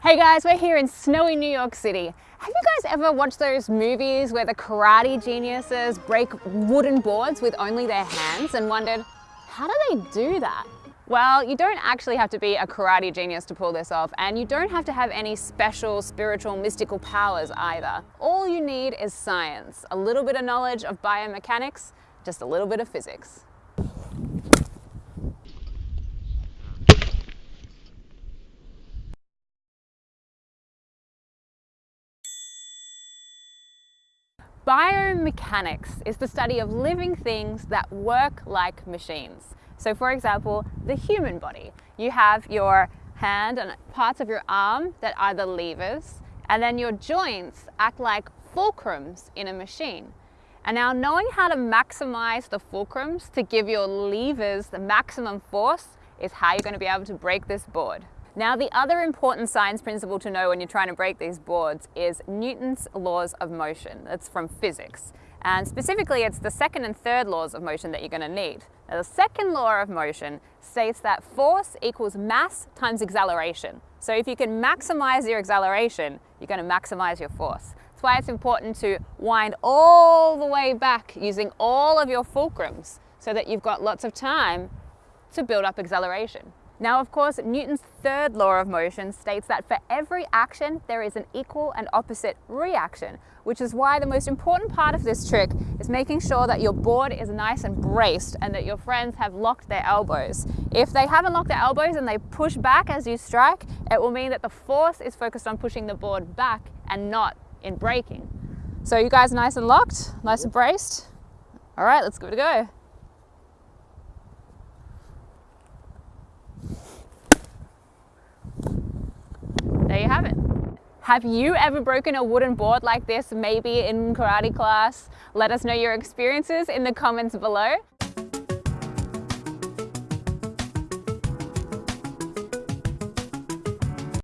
Hey guys, we're here in snowy New York City. Have you guys ever watched those movies where the karate geniuses break wooden boards with only their hands and wondered, how do they do that? Well, you don't actually have to be a karate genius to pull this off, and you don't have to have any special spiritual mystical powers either. All you need is science, a little bit of knowledge of biomechanics, just a little bit of physics. Biomechanics is the study of living things that work like machines. So for example, the human body. You have your hand and parts of your arm that are the levers, and then your joints act like fulcrums in a machine. And now knowing how to maximize the fulcrums to give your levers the maximum force is how you're going to be able to break this board. Now the other important science principle to know when you're trying to break these boards is Newton's laws of motion. That's from physics. And specifically it's the second and third laws of motion that you're going to need. Now the second law of motion states that force equals mass times acceleration. So if you can maximize your acceleration, you're going to maximize your force. That's why it's important to wind all the way back using all of your fulcrums so that you've got lots of time to build up acceleration. Now, of course, Newton's third law of motion states that for every action, there is an equal and opposite reaction, which is why the most important part of this trick is making sure that your board is nice and braced and that your friends have locked their elbows. If they haven't locked their elbows and they push back as you strike, it will mean that the force is focused on pushing the board back and not in breaking. So you guys nice and locked, nice and braced? All right, let's give it a go. There you have it. Have you ever broken a wooden board like this, maybe in karate class? Let us know your experiences in the comments below.